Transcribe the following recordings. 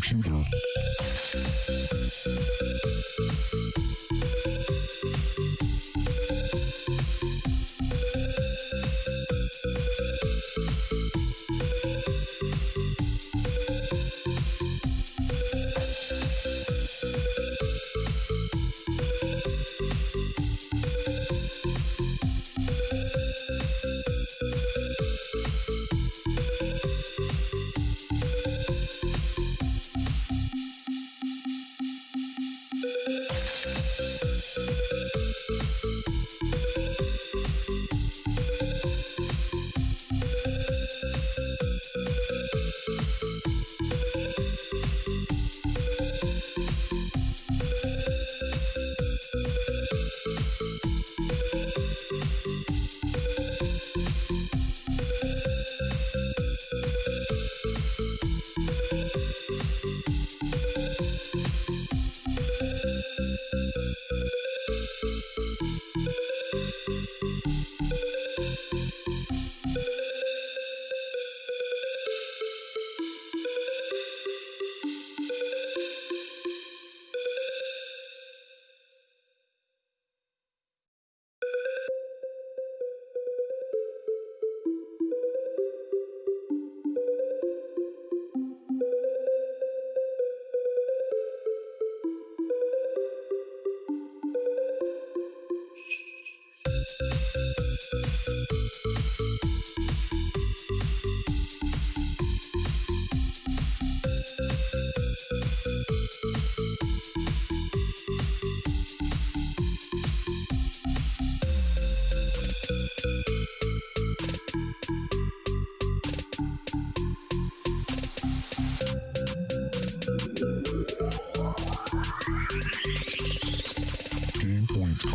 computer.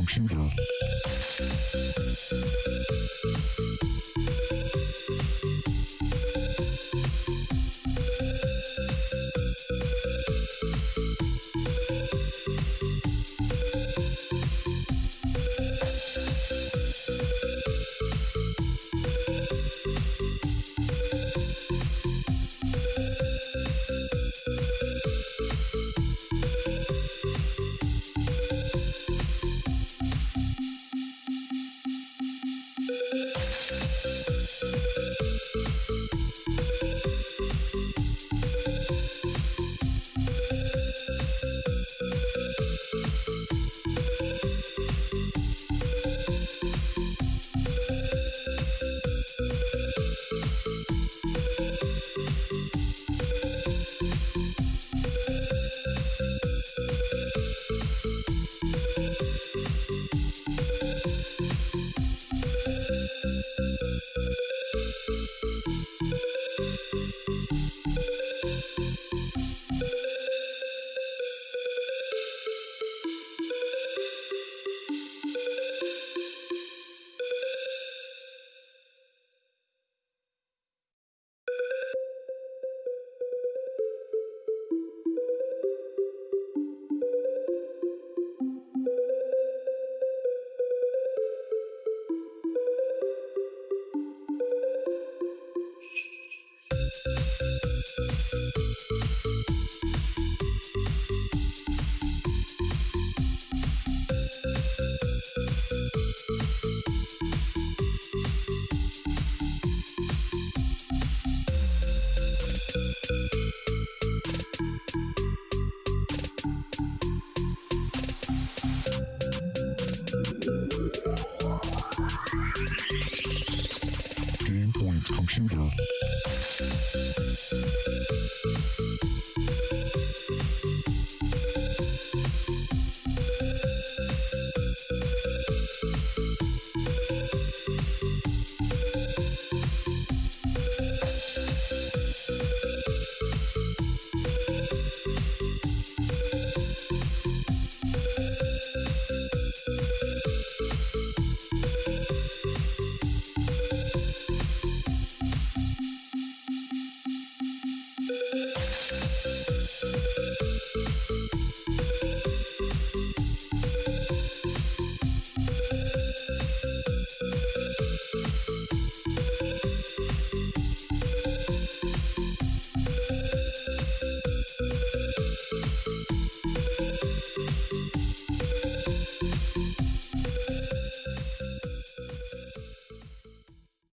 computer.